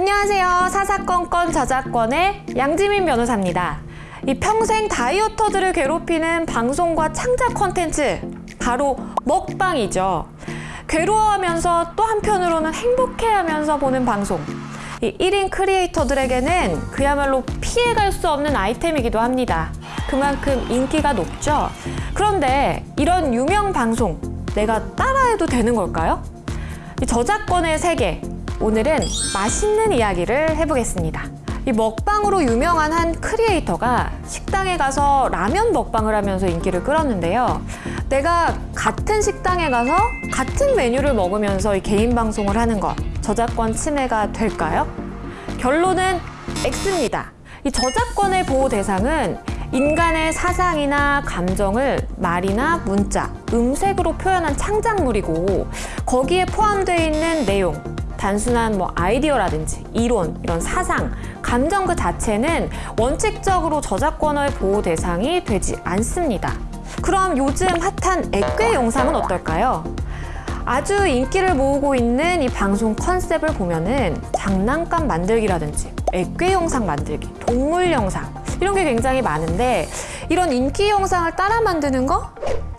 안녕하세요. 사사건건 저작권의 양지민 변호사입니다. 이 평생 다이어터들을 괴롭히는 방송과 창작 콘텐츠 바로 먹방이죠. 괴로워하면서 또 한편으로는 행복해하면서 보는 방송. 이 1인 크리에이터들에게는 그야말로 피해갈 수 없는 아이템이기도 합니다. 그만큼 인기가 높죠. 그런데 이런 유명 방송 내가 따라해도 되는 걸까요? 이 저작권의 세계 오늘은 맛있는 이야기를 해보겠습니다. 이 먹방으로 유명한 한 크리에이터가 식당에 가서 라면 먹방을 하면서 인기를 끌었는데요. 내가 같은 식당에 가서 같은 메뉴를 먹으면서 이 개인 방송을 하는 것 저작권 침해가 될까요? 결론은 X입니다. 이 저작권의 보호 대상은 인간의 사상이나 감정을 말이나 문자, 음색으로 표현한 창작물이고 거기에 포함되어 있는 내용, 단순한 뭐 아이디어라든지 이론, 이런 사상, 감정 그 자체는 원칙적으로 저작권의 보호 대상이 되지 않습니다. 그럼 요즘 핫한 액괴 영상은 어떨까요? 아주 인기를 모으고 있는 이 방송 컨셉을 보면은 장난감 만들기라든지 액괴 영상 만들기, 동물 영상 이런 게 굉장히 많은데 이런 인기 영상을 따라 만드는 거?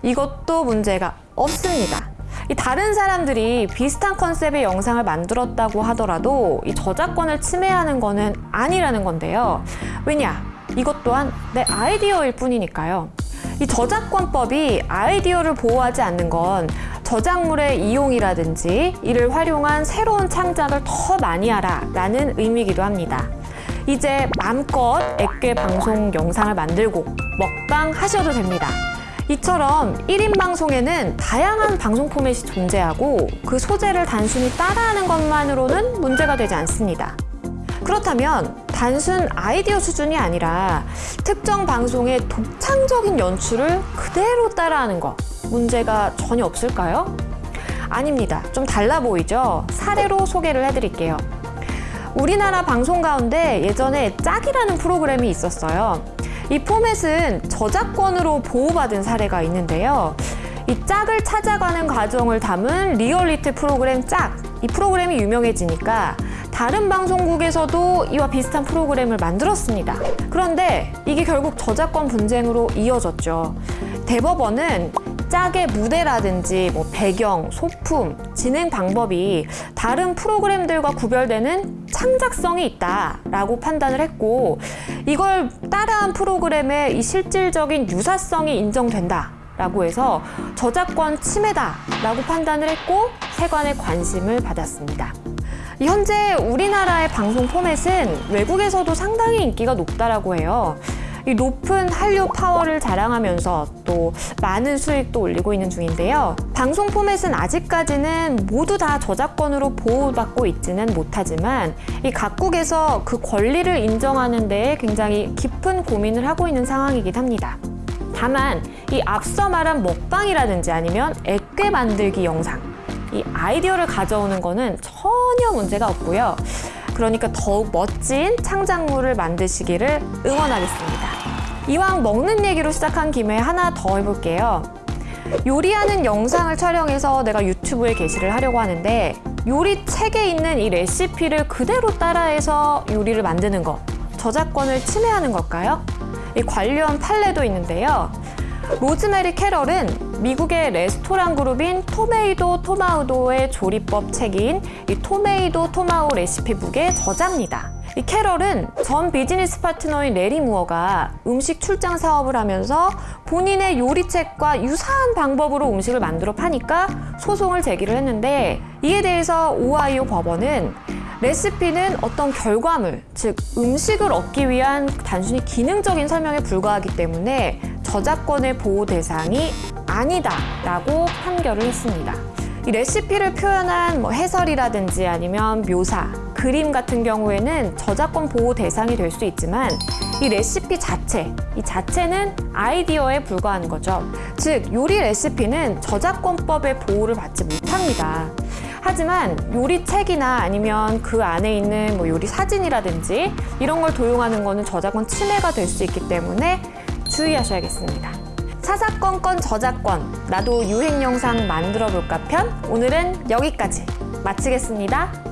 이것도 문제가 없습니다. 이 다른 사람들이 비슷한 컨셉의 영상을 만들었다고 하더라도 이 저작권을 침해하는 거는 아니라는 건데요. 왜냐? 이것 또한 내 아이디어일 뿐이니까요. 이 저작권법이 아이디어를 보호하지 않는 건 저작물의 이용이라든지 이를 활용한 새로운 창작을 더 많이 하라 라는 의미이기도 합니다. 이제 마음껏 액괴 방송 영상을 만들고 먹방 하셔도 됩니다. 이처럼 1인 방송에는 다양한 방송 포맷이 존재하고 그 소재를 단순히 따라하는 것만으로는 문제가 되지 않습니다. 그렇다면 단순 아이디어 수준이 아니라 특정 방송의 독창적인 연출을 그대로 따라하는 것 문제가 전혀 없을까요? 아닙니다. 좀 달라 보이죠? 사례로 소개를 해드릴게요. 우리나라 방송 가운데 예전에 짝이라는 프로그램이 있었어요. 이 포맷은 저작권으로 보호받은 사례가 있는데요. 이 짝을 찾아가는 과정을 담은 리얼리티 프로그램 짝. 이 프로그램이 유명해지니까 다른 방송국에서도 이와 비슷한 프로그램을 만들었습니다. 그런데 이게 결국 저작권 분쟁으로 이어졌죠. 대법원은 짝의 무대라든지 뭐 배경, 소품, 진행 방법이 다른 프로그램들과 구별되는 창작성이 있다라고 판단을 했고 이걸 따라한 프로그램의 이 실질적인 유사성이 인정된다. 라고 해서 저작권 침해다 라고 판단을 했고 세관의 관심을 받았습니다. 현재 우리나라의 방송 포맷은 외국에서도 상당히 인기가 높다라고 해요. 이 높은 한류 파워를 자랑하면서 또 많은 수익도 올리고 있는 중인데요. 방송 포맷은 아직까지는 모두 다 저작권으로 보호받고 있지는 못하지만 이 각국에서 그 권리를 인정하는 데 굉장히 깊은 고민을 하고 있는 상황이긴 합니다. 다만 이 앞서 말한 먹방이라든지 아니면 액괴 만들기 영상 이 아이디어를 가져오는 거는 전혀 문제가 없고요. 그러니까 더욱 멋진 창작물을 만드시기를 응원하겠습니다. 이왕 먹는 얘기로 시작한 김에 하나 더 해볼게요. 요리하는 영상을 촬영해서 내가 유튜브에 게시를 하려고 하는데 요리 책에 있는 이 레시피를 그대로 따라해서 요리를 만드는 거 저작권을 침해하는 걸까요? 이 관련 판례도 있는데요. 로즈메리 캐럴은 미국의 레스토랑 그룹인 토메이도 토마우도의 조리법 책인 이 토메이도 토마우 레시피북의 저자입니다. 이 캐럴은 전 비즈니스 파트너인 레리 무어가 음식 출장 사업을 하면서 본인의 요리책과 유사한 방법으로 음식을 만들어 파니까 소송을 제기를 했는데 이에 대해서 오하이오 법원은 레시피는 어떤 결과물, 즉 음식을 얻기 위한 단순히 기능적인 설명에 불과하기 때문에 저작권의 보호 대상이 아니다 라고 판결을 했습니다. 이 레시피를 표현한 뭐 해설이라든지 아니면 묘사, 그림 같은 경우에는 저작권 보호 대상이 될 수 있지만 이 레시피 자체, 이 자체는 아이디어에 불과한 거죠. 즉, 요리 레시피는 저작권법의 보호를 받지 못합니다. 하지만 요리책이나 아니면 그 안에 있는 뭐 요리 사진이라든지 이런 걸 도용하는 거는 저작권 침해가 될 수 있기 때문에 주의하셔야겠습니다. 사사건 건 저작권 나도 유행 영상 만들어 볼까 편 오늘은 여기까지 마치겠습니다.